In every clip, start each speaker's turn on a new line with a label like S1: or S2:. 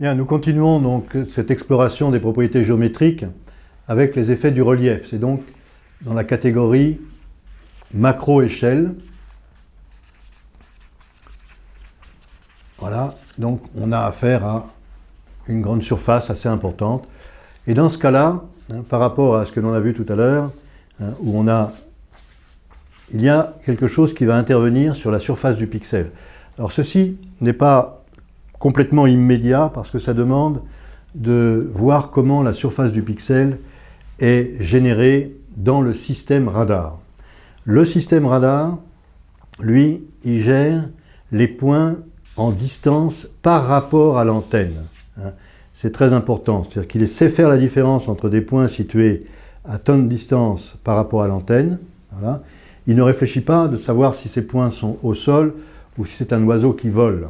S1: Bien, nous continuons donc cette exploration des propriétés géométriques avec les effets du relief. C'est donc dans la catégorie macro-échelle. Voilà, donc on a affaire à une grande surface assez importante. Et dans ce cas-là, hein, par rapport à ce que l'on a vu tout à l'heure, hein, où on a, il y a quelque chose qui va intervenir sur la surface du pixel. Alors ceci n'est pas complètement immédiat parce que ça demande de voir comment la surface du pixel est générée dans le système radar. Le système radar, lui, il gère les points en distance par rapport à l'antenne. Hein. C'est très important, c'est-à-dire qu'il sait faire la différence entre des points situés à tonne de distance par rapport à l'antenne. Il ne réfléchit pas de savoir si ces points sont au sol ou si c'est un oiseau qui vole.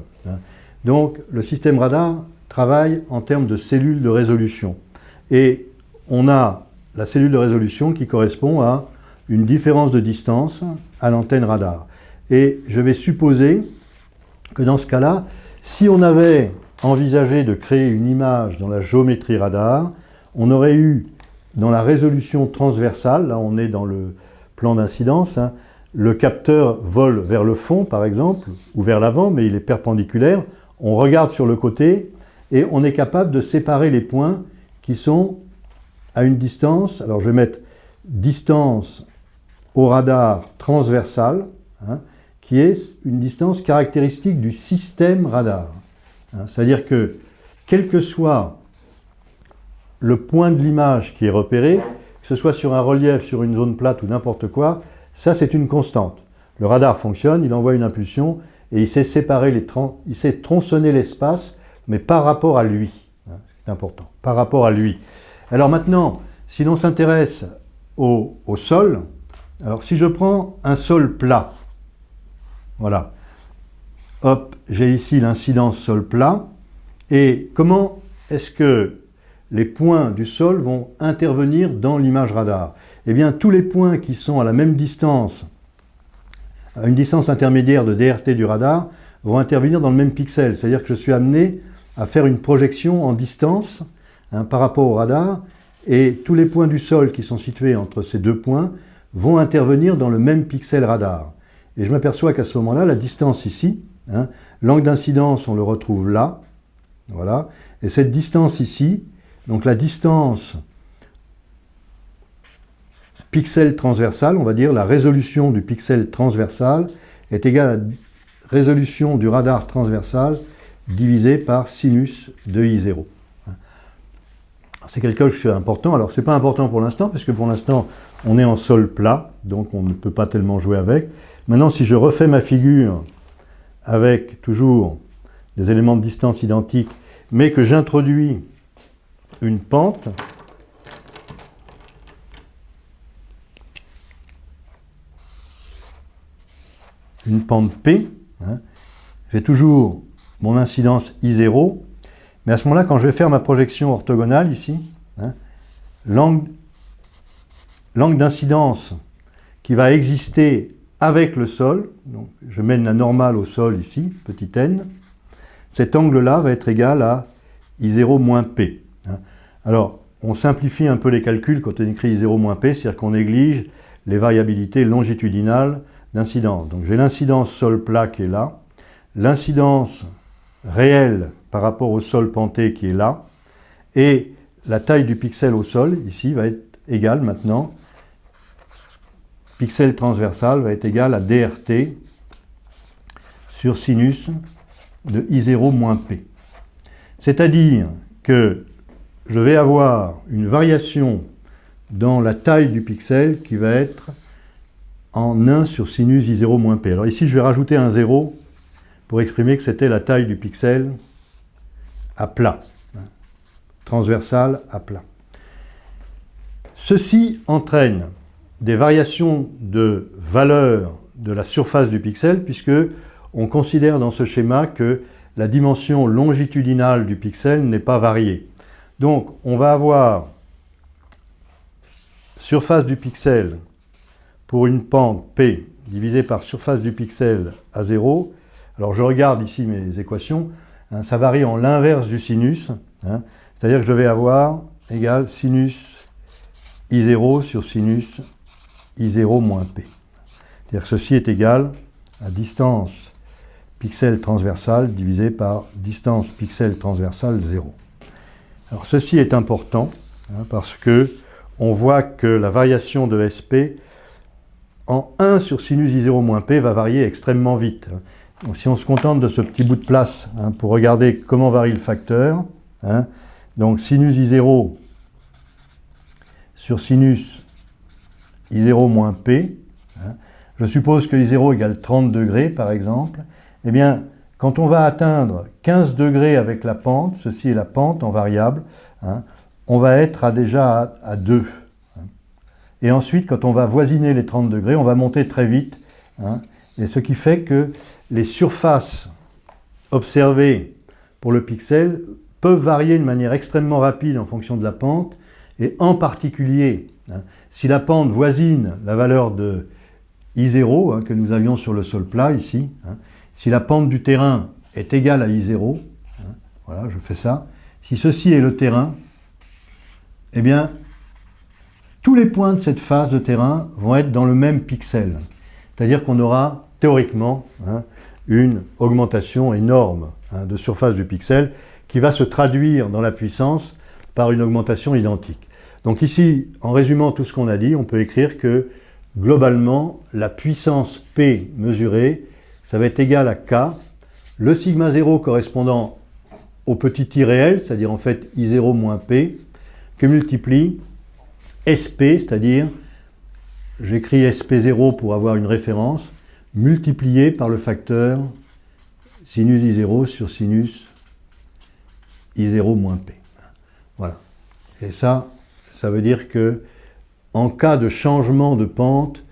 S1: Donc le système radar travaille en termes de cellules de résolution. Et on a la cellule de résolution qui correspond à une différence de distance à l'antenne radar. Et je vais supposer que dans ce cas-là, si on avait envisagé de créer une image dans la géométrie radar, on aurait eu dans la résolution transversale, là on est dans le plan d'incidence, hein, le capteur vole vers le fond par exemple, ou vers l'avant, mais il est perpendiculaire, on regarde sur le côté et on est capable de séparer les points qui sont à une distance, alors je vais mettre distance au radar transversal, hein, qui est une distance caractéristique du système radar. Hein. C'est-à-dire que, quel que soit le point de l'image qui est repéré, que ce soit sur un relief, sur une zone plate ou n'importe quoi, ça c'est une constante. Le radar fonctionne, il envoie une impulsion et il sait séparer tronçonner l'espace, mais par rapport à lui. Hein, c'est important, par rapport à lui. Alors maintenant, si l'on s'intéresse au, sol, alors si je prends un sol plat, voilà, hop, j'ai ici l'incidence sol plat, et comment est-ce que les points du sol vont intervenir dans l'image radar? Eh bien, tous les points qui sont à la même distance une distance intermédiaire de DRT du radar vont intervenir dans le même pixel. C'est-à-dire que je suis amené à faire une projection en distance hein, par rapport au radar et tous les points du sol qui sont situés entre ces deux points vont intervenir dans le même pixel radar. Et je m'aperçois qu'à ce moment-là, la distance ici, hein, l'angle d'incidence, on le retrouve là, voilà, et cette distance ici, donc la distance pixel transversal, on va dire la résolution du pixel transversal est égale à la résolution du radar transversal divisé par sinus de I0. C'est quelque chose qui est important. Alors, ce n'est pas important pour l'instant, parce que pour l'instant, on est en sol plat, donc on ne peut pas tellement jouer avec. Maintenant, si je refais ma figure avec toujours des éléments de distance identiques, mais que j'introduis une pente, une pente P, hein. j'ai toujours mon incidence I0, mais à ce moment-là, quand je vais faire ma projection orthogonale ici, hein, l'angle d'incidence qui va exister avec le sol, je mène la normale au sol ici, petit n, cet angle-là va être égal à I0 moins P. Hein. Alors, on simplifie un peu les calculs quand on écrit I0 moins P, c'est-à-dire qu'on néglige les variabilités longitudinales Donc j'ai l'incidence sol plat qui est là, l'incidence réelle par rapport au sol penté qui est là, et la taille du pixel au sol, ici, va être égale maintenant, pixel transversal va être égal à DRT sur sinus de I0 moins P. C'est-à-dire que je vais avoir une variation dans la taille du pixel qui va être en 1 sur sinus I0 moins P. Alors ici, je vais rajouter un 0 pour exprimer que c'était la taille du pixel à plat, hein, transversal à plat. Ceci entraîne des variations de valeur de la surface du pixel, puisque on considère dans ce schéma que la dimension longitudinale du pixel n'est pas variée. Donc, on va avoir surface du pixel pour une pente P divisée par surface du pixel à 0. Alors je regarde ici mes équations. hein, ça varie en l'inverse du sinus. Hein. C'est-à-dire que je vais avoir égal sinus I0 sur sinus I0 moins P. C'est-à-dire que ceci est égal à distance pixel transversale divisé par distance pixel transversale 0. Alors ceci est important hein, parce que on voit que la variation de SP en 1 sur sinus I0 moins P va varier extrêmement vite. Donc, si on se contente de ce petit bout de place hein, pour regarder comment varie le facteur, hein, donc sinus I0 sur sinus I0 moins P, je suppose que I0 égale 30 degrés par exemple, eh bien, quand on va atteindre 15 degrés avec la pente, ceci est la pente en variable, hein, on va être déjà à, 2. Hein. Et ensuite, quand on va voisiner les 30 degrés, on va monter très vite. Hein. et ce qui fait que les surfaces observées pour le pixel peuvent varier de manière extrêmement rapide en fonction de la pente, et en particulier, si la pente voisine la valeur de I0 que nous avions sur le sol plat ici, si la pente du terrain est égale à I0, hein, voilà, je fais ça, si ceci est le terrain, eh bien, tous les points de cette phase de terrain vont être dans le même pixel. C'est-à-dire qu'on aura théoriquement hein, une augmentation énorme hein, de surface du pixel qui va se traduire dans la puissance par une augmentation identique. Donc ici, en résumant tout ce qu'on a dit, on peut écrire que globalement, la puissance P mesurée ça va être égal à K, le sigma 0 correspondant au petit i réel, c'est-à-dire en fait I0 moins P, que multiplie SP, c'est-à-dire, j'écris SP0 pour avoir une référence, multiplié par le facteur sinus I0 sur sinus I0 moins P. Voilà. Et ça, ça veut dire que en cas de changement de pente,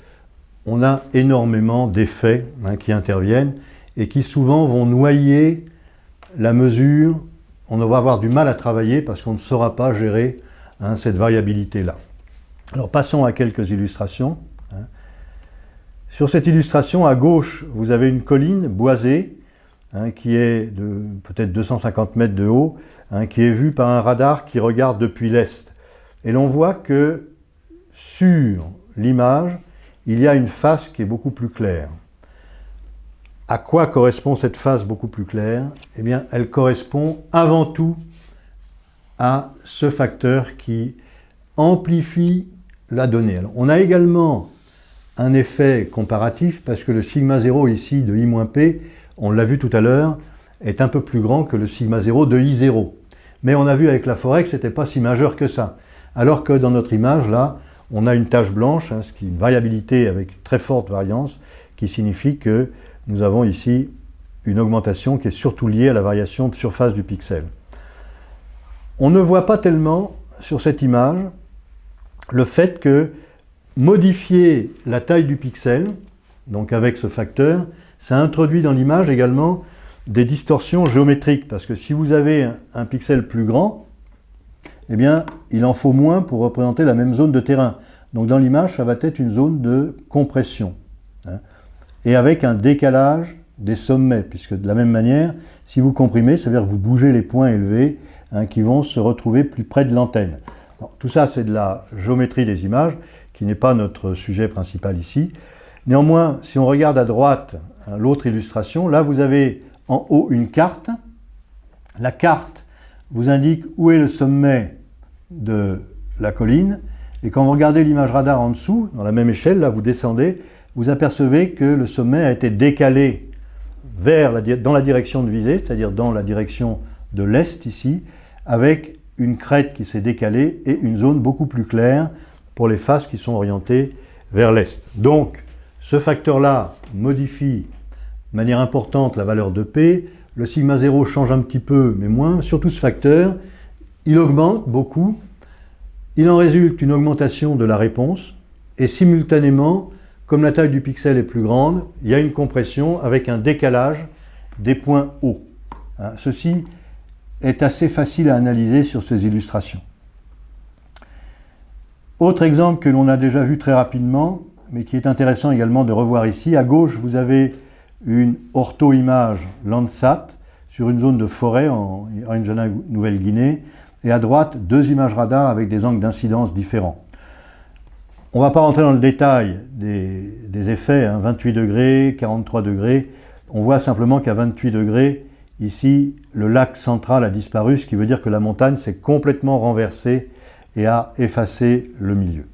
S1: on a énormément d'effets hein, qui interviennent et qui souvent vont noyer la mesure. On va avoir du mal à travailler parce qu'on ne saura pas gérer hein, cette variabilité-là. Alors passons à quelques illustrations. Hein. Sur cette illustration, à gauche, vous avez une colline boisée qui est de peut-être 250 mètres de haut, qui est vue par un radar qui regarde depuis l'est. Et l'on voit que sur l'image, il y a une face qui est beaucoup plus claire. À quoi correspond cette face beaucoup plus claire? Eh bien, elle correspond avant tout à ce facteur qui amplifie on a également un effet comparatif parce que le sigma 0 ici de I-P, on l'a vu tout à l'heure, est un peu plus grand que le sigma 0 de I0. Mais on a vu avec la forêt que ce n'était pas si majeur que ça. Alors que dans notre image, là, on a une tache blanche, hein, ce qui est une variabilité avec très forte variance, qui signifie que nous avons ici une augmentation qui est surtout liée à la variation de surface du pixel. On ne voit pas tellement sur cette image le fait que modifier la taille du pixel, donc avec ce facteur, ça introduit dans l'image également des distorsions géométriques, parce que si vous avez un pixel plus grand, eh bien, il en faut moins pour représenter la même zone de terrain. Donc dans l'image, ça va être une zone de compression. Hein. et avec un décalage des sommets, puisque de la même manière, si vous comprimez, ça veut dire que vous bougez les points élevés hein, qui vont se retrouver plus près de l'antenne. Tout ça, c'est de la géométrie des images, qui n'est pas notre sujet principal ici. Néanmoins, si on regarde à droite hein, l'autre illustration, là vous avez en haut une carte. La carte vous indique où est le sommet de la colline. Et quand vous regardez l'image radar en dessous, dans la même échelle, là vous descendez, vous apercevez que le sommet a été décalé vers dans la direction de visée, c'est-à-dire dans la direction de l'est ici, avec une crête qui s'est décalée et une zone beaucoup plus claire pour les faces qui sont orientées vers l'est. Donc, ce facteur-là modifie de manière importante la valeur de P, le sigma 0 change un petit peu, mais moins. Surtout ce facteur, il augmente beaucoup. Il en résulte une augmentation de la réponse. Et simultanément, comme la taille du pixel est plus grande, il y a une compression avec un décalage des points hauts. Hein, ceci est assez facile à analyser sur ces illustrations. Autre exemple que l'on a déjà vu très rapidement, mais qui est intéressant également de revoir ici, à gauche vous avez une ortho-image Landsat sur une zone de forêt en Nouvelle-Guinée, et à droite, deux images radar avec des angles d'incidence différents. On ne va pas rentrer dans le détail des, effets, 28 hein, degrés, 43 degrés. On voit simplement qu'à 28 degrés, ici, le lac central a disparu, ce qui veut dire que la montagne s'est complètement renversée et a effacé le milieu.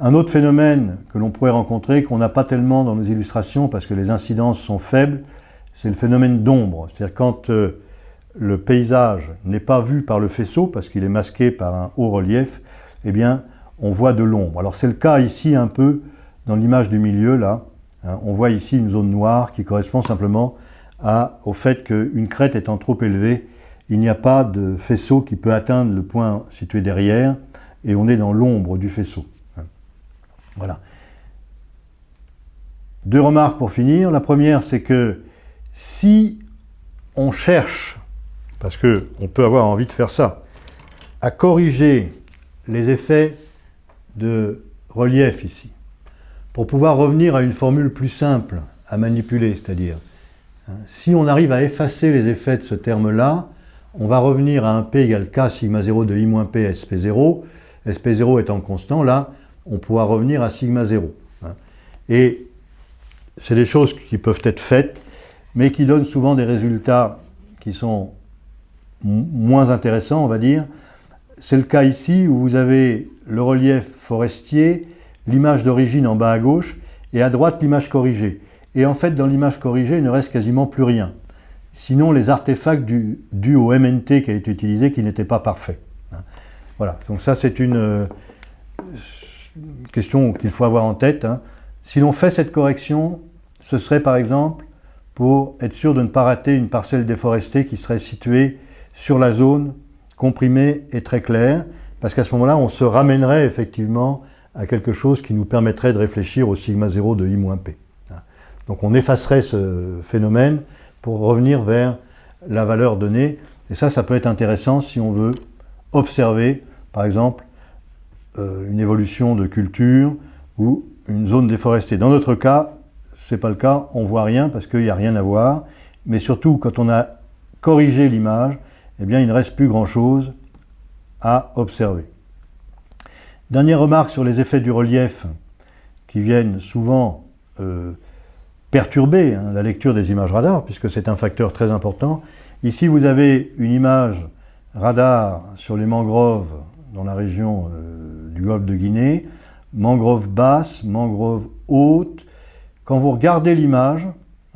S1: Un autre phénomène que l'on pourrait rencontrer, qu'on n'a pas tellement dans nos illustrations parce que les incidences sont faibles, c'est le phénomène d'ombre. C'est-à-dire quand euh, le paysage n'est pas vu par le faisceau, parce qu'il est masqué par un haut relief, eh on voit de l'ombre. Alors c'est le cas ici un peu dans l'image du milieu, là. Hein. on voit ici une zone noire qui correspond simplement au fait qu'une crête étant trop élevée, il n'y a pas de faisceau qui peut atteindre le point situé derrière, et on est dans l'ombre du faisceau. Voilà. Deux remarques pour finir. La première, c'est que si on cherche, parce qu'on peut avoir envie de faire ça, à corriger les effets de relief ici, pour pouvoir revenir à une formule plus simple à manipuler, c'est-à-dire, si on arrive à effacer les effets de ce terme-là, on va revenir à un P égale K sigma 0 de I-P SP0, SP0 étant constant, là, on pourra revenir à sigma 0. Hein. Et c'est des choses qui peuvent être faites, mais qui donnent souvent des résultats qui sont moins intéressants, on va dire. C'est le cas ici où vous avez le relief forestier, l'image d'origine en bas à gauche, et à droite l'image corrigée. Et en fait, dans l'image corrigée, il ne reste quasiment plus rien. Sinon, les artefacts dus au MNT qui a été utilisé, qui n'étaient pas parfaits. Hein. Voilà, donc ça c'est une euh, question qu'il faut avoir en tête. Hein. Si l'on fait cette correction, ce serait par exemple pour être sûr de ne pas rater une parcelle déforestée qui serait située sur la zone comprimée et très claire, parce qu'à ce moment-là, on se ramènerait effectivement à quelque chose qui nous permettrait de réfléchir au sigma 0 de I-P. Donc on effacerait ce phénomène pour revenir vers la valeur donnée. Et ça, ça peut être intéressant si on veut observer, par exemple, euh, une évolution de culture ou une zone déforestée. Dans notre cas, ce n'est pas le cas, on ne voit rien parce qu'il n'y a rien à voir. Mais surtout, quand on a corrigé l'image, eh bien, il ne reste plus grand-chose à observer. Dernière remarque sur les effets du relief qui viennent souvent euh, perturber hein, la lecture des images radar, puisque c'est un facteur très important. Ici, vous avez une image radar sur les mangroves dans la région euh, du golfe de Guinée, mangroves basses, mangroves hautes. Quand vous regardez l'image,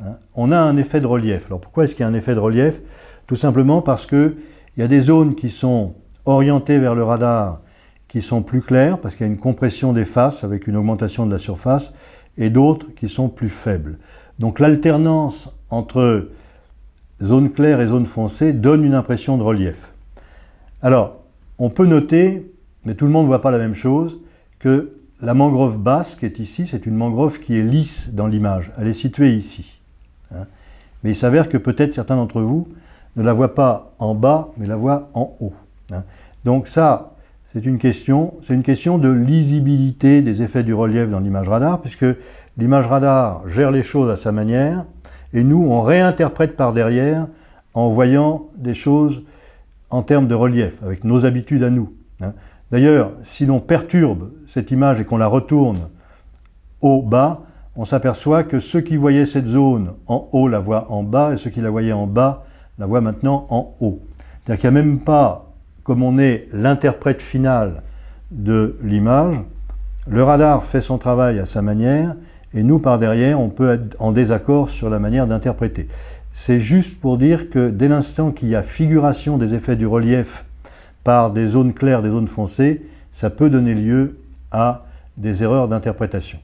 S1: hein, on a un effet de relief. Alors pourquoi est-ce qu'il y a un effet de relief? Tout simplement parce qu'il y a des zones qui sont orientées vers le radar qui sont plus claires, parce qu'il y a une compression des faces avec une augmentation de la surface, et d'autres qui sont plus faibles. Donc l'alternance entre zone claire et zone foncée donne une impression de relief. Alors, on peut noter, mais tout le monde ne voit pas la même chose, que la mangrove basse qui est ici, c'est une mangrove qui est lisse dans l'image. Elle est située ici. Hein. Mais il s'avère que peut-être certains d'entre vous ne la voient pas en bas, mais la voient en haut. Hein. Donc ça, c'est une question, une question de lisibilité des effets du relief dans l'image radar, puisque l'image radar gère les choses à sa manière, et nous, on réinterprète par derrière en voyant des choses en termes de relief, avec nos habitudes à nous. Hein. D'ailleurs, si l'on perturbe cette image et qu'on la retourne au bas, on s'aperçoit que ceux qui voyaient cette zone en haut la voient en bas, et ceux qui la voyaient en bas la voient maintenant en haut. C'est-à-dire qu'il n'y a même pas comme on est l'interprète final de l'image, le radar fait son travail à sa manière, et nous, par derrière, on peut être en désaccord sur la manière d'interpréter. C'est juste pour dire que dès l'instant qu'il y a figuration des effets du relief par des zones claires, des zones foncées, ça peut donner lieu à des erreurs d'interprétation.